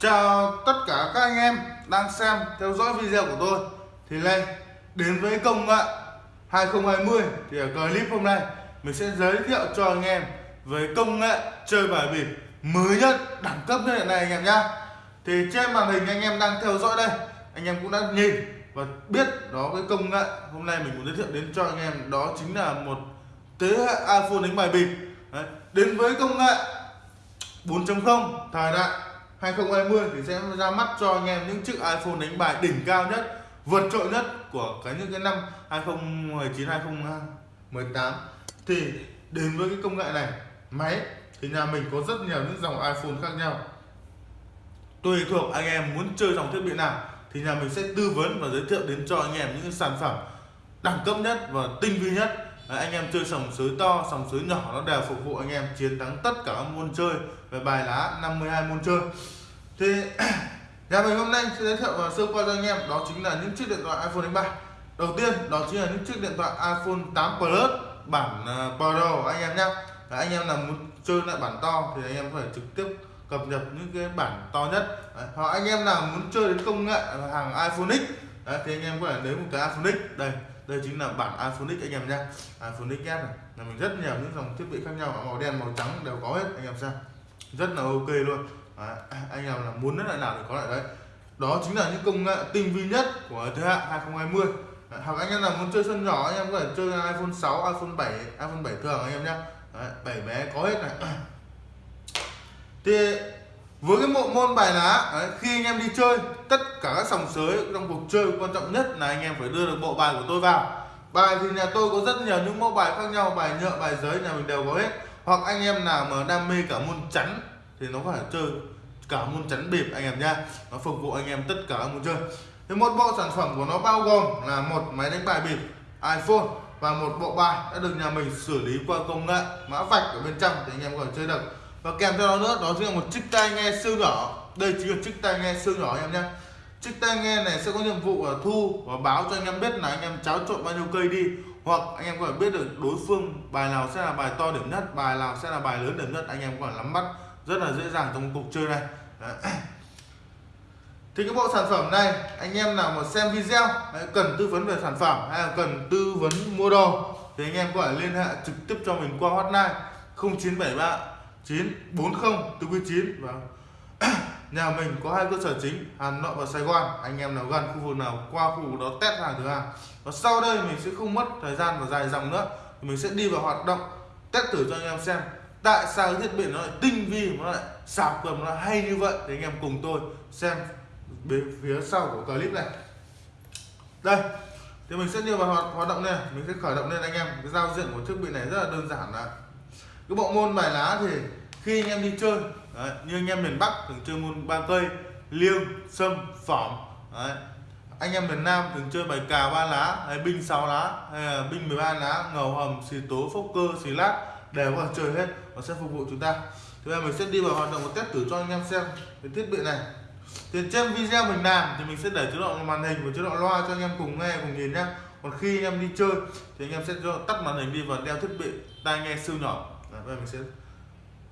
Chào tất cả các anh em đang xem, theo dõi video của tôi Thì lên, đến với công nghệ 2020 Thì ở clip hôm nay mình sẽ giới thiệu cho anh em với công nghệ chơi bài bịp mới nhất, đẳng cấp nhất hiện nay anh em nhá Thì trên màn hình anh em đang theo dõi đây, Anh em cũng đã nhìn và biết đó, cái công nghệ hôm nay mình muốn giới thiệu đến cho anh em đó chính là một thế hệ iPhone đánh bài bịp Đấy. đến với công nghệ 4.0 thời đại 2020 thì sẽ ra mắt cho anh em những chiếc iPhone đánh bài đỉnh cao nhất vượt trội nhất của cái những cái năm 2019 2018 thì đến với cái công nghệ này máy thì nhà mình có rất nhiều những dòng iPhone khác nhau. Tùy thuộc anh em muốn chơi dòng thiết bị nào thì nhà mình sẽ tư vấn và giới thiệu đến cho anh em những sản phẩm đẳng cấp nhất và tinh vi nhất. Đấy, anh em chơi sòng sới to sòng sới nhỏ nó đều phục vụ anh em chiến thắng tất cả các môn chơi về bài lá 52 môn chơi thì nhà mình hôm nay sẽ giới thiệu và sơ qua cho anh em đó chính là những chiếc điện thoại iPhone đánh bài đầu tiên đó chính là những chiếc điện thoại iPhone 8 Plus bản à, Pro anh em nhé anh em nào muốn chơi lại bản to thì anh em phải trực tiếp cập nhật những cái bản to nhất. Đấy. hoặc anh em nào muốn chơi đến công nghệ hàng iPhone X Đấy, thì anh em có thể lấy một cái iPhone X. Đây đây chính là bản iPhone X anh em nhé iPhone XS này là mình rất nhiều những dòng thiết bị khác nhau màu đen màu trắng đều có hết anh em xem. Rất là ok luôn đấy, à, anh em là muốn lại nào thì có lại đấy. Đó chính là những công nghệ tinh vi nhất của thế hệ 2020 đấy, hoặc anh em nào muốn chơi sân nhỏ anh em có thể chơi iPhone 6 iPhone 7 iPhone 7 thường anh em nhé bảy bé có hết này. Thì với cái bộ môn bài lá đấy, khi anh em đi chơi tất cả các sòng sới trong cuộc chơi quan trọng nhất là anh em phải đưa được bộ bài của tôi vào. Bài thì nhà tôi có rất nhiều những mẫu bài khác nhau bài nhựa bài giấy nhà mình đều có hết. Hoặc anh em nào mà đam mê cả môn chắn thì nó phải chơi cả môn chắn bịp anh em nha nó phục vụ anh em tất cả các môn chơi. Thì một bộ sản phẩm của nó bao gồm là một máy đánh bài bịp, iPhone và một bộ bài đã được nhà mình xử lý qua công nghệ mã vạch ở bên trong thì anh em có thể chơi được. Và kèm theo đó nữa, đó chính là một chiếc tai nghe siêu nhỏ. Đây chính là chiếc tai nghe siêu nhỏ anh em nhé chiếc tai nghe này sẽ có nhiệm vụ là thu và báo cho anh em biết là anh em cháo trộn bao nhiêu cây đi. Hoặc anh em có thể biết được đối phương bài nào sẽ là bài to điểm nhất, bài nào sẽ là bài lớn điểm nhất, anh em có thể nắm bắt rất là dễ dàng trong cuộc chơi này. Đấy. thì cái bộ sản phẩm này, anh em nào mà xem video cần tư vấn về sản phẩm hay là cần tư vấn mua đồ, thì anh em có thể liên hệ trực tiếp cho mình qua hotline 0973 940 49 và nhà mình có hai cơ sở chính, Hà Nội và Sài Gòn. Anh em nào gần khu vực nào, qua khu vực đó test hàng thử hàng. Và sau đây mình sẽ không mất thời gian và dài dòng nữa. Mình sẽ đi vào hoạt động, test thử cho anh em xem tại sao thiết bị nó lại tinh vi nó lại sạc cầm nó hay như vậy? Thì anh em cùng tôi xem bên phía sau của clip này. Đây thì mình sẽ đi vào hoạt, hoạt động này. Mình sẽ khởi động lên anh em. Cái giao diện của thiết bị này rất là đơn giản là cái bộ môn bài lá thì khi anh em đi chơi đấy, như anh em miền Bắc thường chơi môn ba cây liêng sâm phỏng đấy. anh em miền Nam thường chơi bài cà ba lá hay binh sáu lá hay là binh 13 lá ngầu hầm xì tố phốc cơ xì lát đều có chơi hết nó sẽ phục vụ chúng ta. Thì bây giờ mình sẽ đi vào hoạt động một test thử cho anh em xem cái thiết bị này. Thì trên video mình làm thì mình sẽ để chế độ màn hình và chế độ loa cho anh em cùng nghe cùng nhìn nhá. Còn khi anh em đi chơi thì anh em sẽ tắt màn hình đi và đeo thiết bị tai nghe siêu nhỏ. Đấy, bây giờ mình sẽ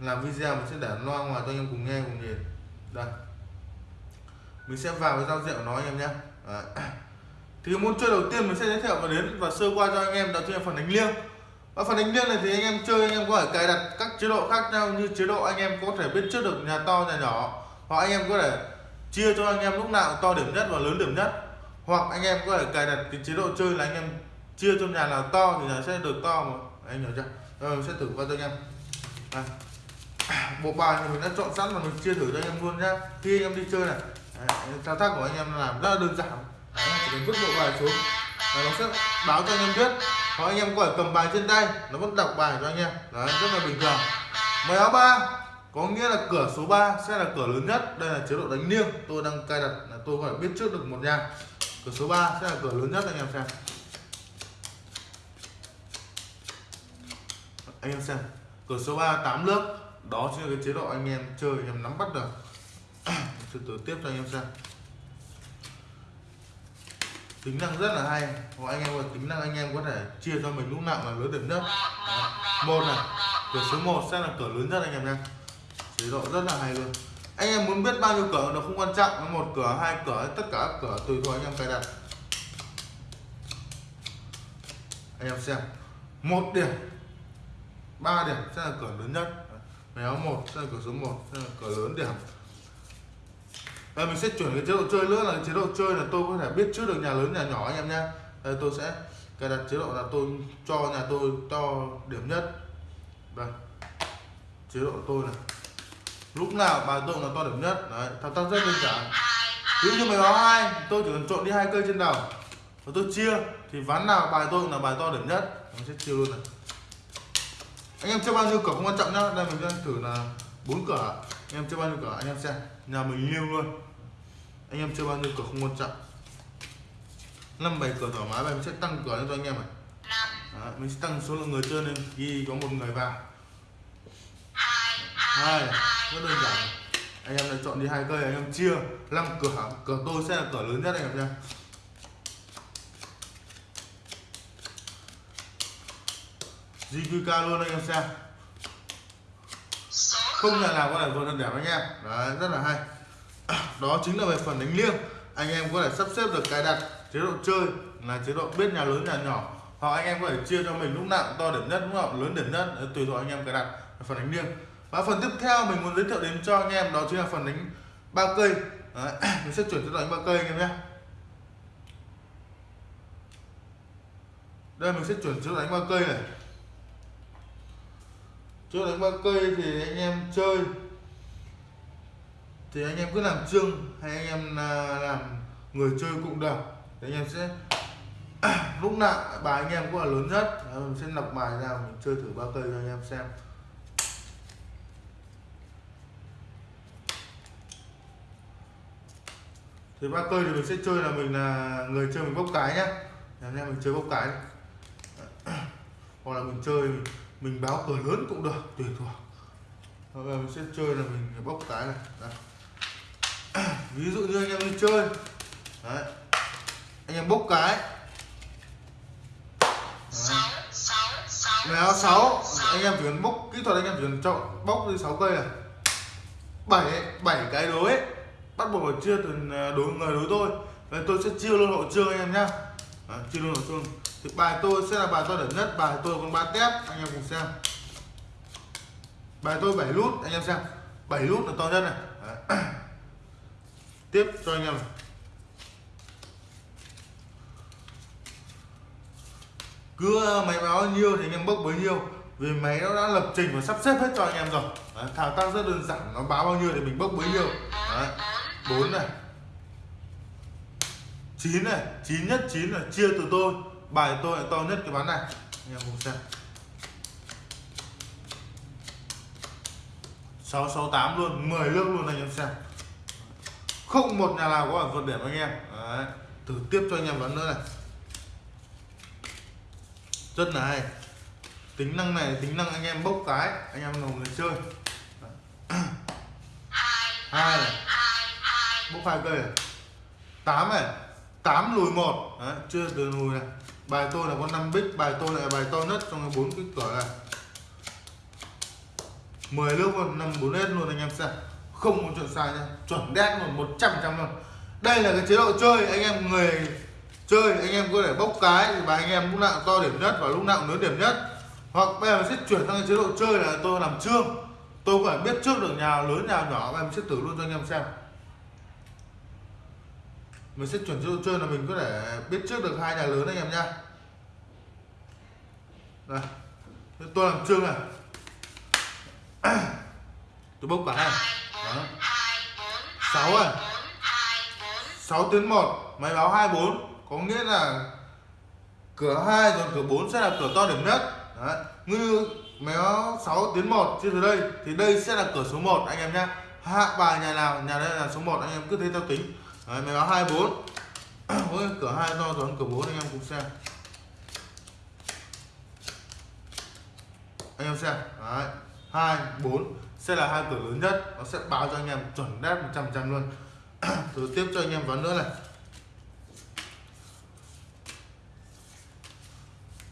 làm video mình sẽ để loa ngoài cho anh em cùng nghe cùng nhìn. Đây. Mình sẽ vào cái giao diện của nó anh em nhé thì môn chơi đầu tiên mình sẽ giới thiệu và đến và sơ qua cho anh em đó chính là phần đánh liêng và phần đánh liêng này thì anh em chơi anh em có thể cài đặt các chế độ khác nhau như chế độ anh em có thể biết trước được nhà to nhà nhỏ hoặc anh em có thể chia cho anh em lúc nào to điểm nhất và lớn điểm nhất hoặc anh em có thể cài đặt cái chế độ chơi là anh em chia cho nhà nào to thì nhà sẽ được to mà anh hiểu chưa rồi sẽ thử qua cho anh em đây. bộ bài thì mình đã chọn sẵn và mình chia thử cho anh em luôn nhá khi anh em đi chơi này thao tác của anh em làm rất là đơn giản Đấy, chỉ cần vứt bộ bài xuống và nó sẽ báo cho anh em biết hoặc anh em có thể cầm bài trên tay nó vẫn đọc bài cho anh em. Đấy, rất là bình thường. Mười áo ba. Có nghĩa là cửa số 3 sẽ là cửa lớn nhất. Đây là chế độ đánh liêng. Tôi đang cài đặt là tôi phải biết trước được một nhà. Cửa số 3 sẽ là cửa lớn nhất anh em xem. Anh em xem cửa số 3 8 lớp. Đó chính là cái chế độ anh em chơi anh em nắm bắt được. Từ từ tiếp cho anh em xem tính năng rất là hay. Hoặc anh em tính năng, anh em có thể chia cho mình lúc nào là lớn điểm nhất. Một này, cửa số 1 sẽ là cửa lớn nhất anh em nha chế độ rất là hay luôn. Anh em muốn biết bao nhiêu cửa nó không quan trọng một cửa, hai cửa, tất cả các cửa tùy thôi anh em cài đặt. Anh em xem, một điểm, ba điểm sẽ là cửa lớn nhất. Méo một sẽ là cửa số 1 sẽ là cửa lớn điểm. Đây, mình sẽ chuyển cái chế độ chơi nữa là chế độ chơi là tôi có thể biết trước được nhà lớn nhà nhỏ anh em nhé Đây, ờ, tôi sẽ cài đặt chế độ là tôi cho nhà tôi to điểm nhất. Đây chế độ tôi này. Lúc nào bài tôi là to điểm nhất. Đấy thao tác rất đơn giản. Ví dụ như mày báo hai tôi chỉ cần trộn đi hai cây trên đầu. Và tôi chia thì ván nào bài tôi là bài to điểm nhất. Mình sẽ chia luôn này. Anh em chơi bao nhiêu cửa không quan trọng nhá. Đây mình đang thử là bốn cửa. Anh em chơi bao nhiêu cửa anh em xem nhà mình liêu luôn. Anh em chơi bao nhiêu cửa không quan trọng năm bảy cửa thoải mái và mình sẽ tăng cửa lên cho anh em này. Đó, mình sẽ tăng số lượng người chơi lên. Khi có một người vào. Hai rất đơn giản. anh em lại chọn đi hai cây anh em chia. Năm cửa cửa tôi sẽ là cửa lớn nhất anh em nha. GQK luôn anh em xem không nhà nào có thể vượt được đẹp anh em đấy rất là hay. Đó chính là về phần đánh liêng. Anh em có thể sắp xếp được cài đặt chế độ chơi là chế độ biết nhà lớn nhà nhỏ. Hoặc anh em có thể chia cho mình lúc nào to điểm nhất lúc nào lớn điểm nhất. Tùy thuộc anh em cài đặt phần đánh liêng. Và phần tiếp theo mình muốn giới thiệu đến cho anh em đó chính là phần đánh ba cây. Đấy, mình sẽ chuyển cho đánh ba cây anh em nhé. Đây mình sẽ chuyển cho đánh ba cây này chỗ đánh ba cây thì anh em chơi. Thì anh em cứ làm trương hay anh em à, làm người chơi cũng được. Thì anh em sẽ lúc nào, bài anh em cũng là lớn nhất. Mình sẽ lọc bài ra mình chơi thử ba cây cho anh em xem. Thì ba cây thì mình sẽ chơi là mình là người chơi mình bốc cái nhá. Anh em mình chơi bốc cái hoặc là mình chơi mình mình báo cờ lớn cũng được tùy thuộc. Hoặc là mình sẽ chơi là mình bốc cái này. Đây. ví dụ như anh em đi chơi. Đấy. anh em bốc cái. Méo 6 anh em chỉ cần bốc kỹ thuật anh em chỉ cần chọn bốc đi 6 cây này 7 7 cái đối. Bắt buộc phải chia từ à, đối người đối tôi Đấy, tôi sẽ chia luôn hộ trương anh em nhá. Đấy, chia luôn hộ trương thì bài tôi sẽ là bài to điểm nhất bài tôi con ba tép anh em cùng xem. Bài tôi 7 nút anh em xem. 7 nút là to nhất này. Đấy. tiếp cho anh em này. cứ ờ, máy báo nhiêu thì anh em bốc bấy nhiêu. Vì máy nó đã lập trình và sắp xếp hết cho anh em rồi. Đấy, thao tác rất đơn giản nó báo bao nhiêu thì mình bốc bấy nhiêu. Đấy. 4 này. 9 này 9 nhất 9 là chia từ tôi bài tôi là to nhất cái ván này. Anh em cùng xem. 668 luôn 10 nước luôn anh em xem. Không một nhà nào có bản vượt điểm anh em. Đấy. thử tiếp cho anh em ván nữa này. Rất là hay. Tính năng này tính năng anh em bốc cái anh em là người chơi. Hai này. bốc hai cây này. Tám này. Tám lùi một. Chưa từ lùi này bài tôi là con năm bích, bài tôi là bài to nhất trong bốn cái cửa này. 10 nước luôn, năm bốn hết luôn anh em xem. Không có chuyện sai nha, chuẩn đét luôn, một trăm trăm luôn. Đây là cái chế độ chơi, anh em người chơi, anh em có thể bốc cái và anh em lúc nào to điểm nhất và lúc nào lớn điểm nhất. Hoặc bây giờ sẽ chuyển sang cái chế độ chơi là tôi làm trương. Tôi phải biết trước được nhà lớn, nhà nhỏ và em sẽ thử luôn cho anh em xem mình sẽ chuyển cho chơi là mình có thể biết trước được hai nhà lớn anh em nhá. Đây. Tôi làm trương này. Tôi bốc cả này đó. Sáu này sáu tiến một, máy báo hai bốn. Có nghĩa là cửa hai rồi cửa 4 sẽ là cửa to điểm nhất. Đấy. như méo 6 tiến 1 trên từ đây, thì đây sẽ là cửa số 1 anh em nhé hạ bài nhà nào, nhà đây là số 1 anh em cứ thế theo tính. Đấy, méo 24 với cửa hai to rồi cửa 4 anh em cùng xem. Anh em xem. Đấy. 2 4 sẽ là hai cửa lớn nhất. Nó sẽ báo cho anh em chuẩn đét 100 trăm luôn. Thử tiếp cho anh em ván nữa này.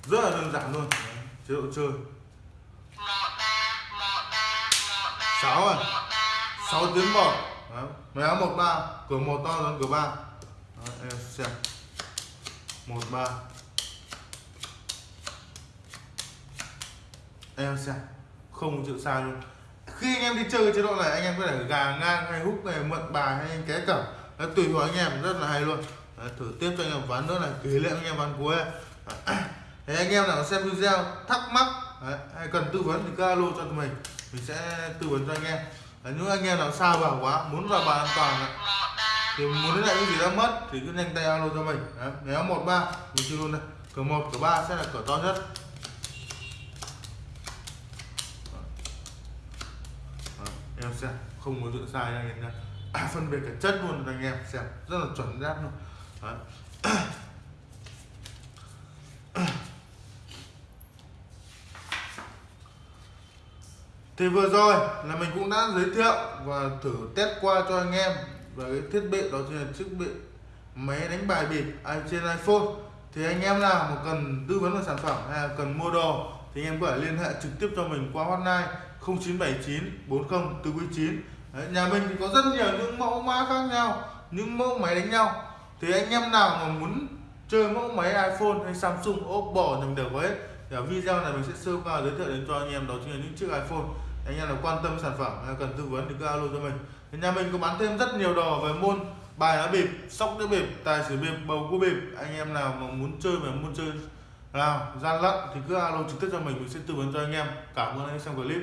Rất là đơn giản luôn. Chế độ chơi. Sáu à? 6 tiếng một Đấy, máy áo 13 cửa một to hơn cửa 3 Đấy, em xem. 13 em xem. Không chịu sai luôn khi anh em đi chơi chế độ này anh em có thể gà ngang hay hút này mượn bài hay anh ké cẩm. Đấy, tùy vào anh em rất là hay luôn. Đấy, thử tiếp cho anh em ván nữa này kỷ niệm anh em ván cuối Đấy, anh em nào xem video thắc mắc Đấy, hay cần tư vấn thì cứ alo cho tụi mình. Mình sẽ tư vấn cho anh em. Đấy, những anh em nào xa vào quá muốn vào bàn an toàn ấy, thì muốn lấy lại cái gì đã mất thì cứ nhanh tay alo cho mình. Đấy, nếu một ba mình chưa luôn đây. Cửa một cửa ba sẽ là cửa to nhất. Đấy, em xem không có dự sai nha anh em nha à, phân biệt cả chất luôn anh em xem rất là chuẩn xác luôn. Đấy. Thì vừa rồi là mình cũng đã giới thiệu và thử test qua cho anh em về cái thiết bị đó chính là thiết bị máy đánh bài bịp trên iPhone. Thì anh em nào mà cần tư vấn về sản phẩm hay là cần mua đồ thì anh em có thể liên hệ trực tiếp cho mình qua hotline 0979 40 499 Đấy, nhà mình thì có rất nhiều những mẫu mã khác nhau những mẫu máy đánh nhau. Thì anh em nào mà muốn chơi mẫu máy iPhone hay Samsung Oppo thì đều có hết thì ở video này mình sẽ sơ qua giới thiệu đến cho anh em, đó chính là những chiếc iPhone. Anh em nào quan tâm sản phẩm hay cần tư vấn thì cứ alo cho mình. Thì nhà mình có bán thêm rất nhiều đồ về môn bài lá bịp, sóc đĩa bịp, tài xỉu bịp, bầu cua bịp. Anh em nào mà muốn chơi mà muốn chơi nào, gian lận thì cứ alo trực tiếp cho mình mình sẽ tư vấn cho anh em. Cảm ơn anh em xem clip.